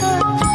Thank.